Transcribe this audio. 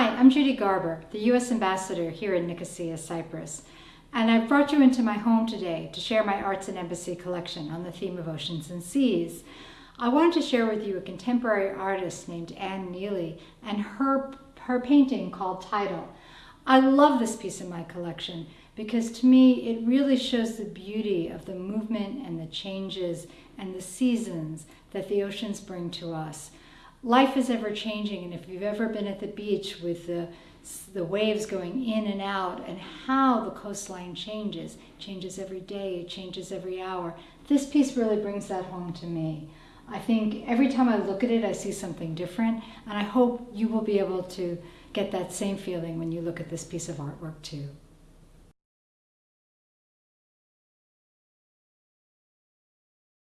Hi, I'm Judy Garber, the U.S. Ambassador here in Nicosia, Cyprus, and I've brought you into my home today to share my Arts and Embassy collection on the theme of oceans and seas. I wanted to share with you a contemporary artist named Anne Neely and her, her painting called Tidal. I love this piece in my collection because to me it really shows the beauty of the movement and the changes and the seasons that the oceans bring to us life is ever changing and if you've ever been at the beach with the the waves going in and out and how the coastline changes changes every day changes every hour this piece really brings that home to me. I think every time i look at it i see something different and i hope you will be able to get that same feeling when you look at this piece of artwork too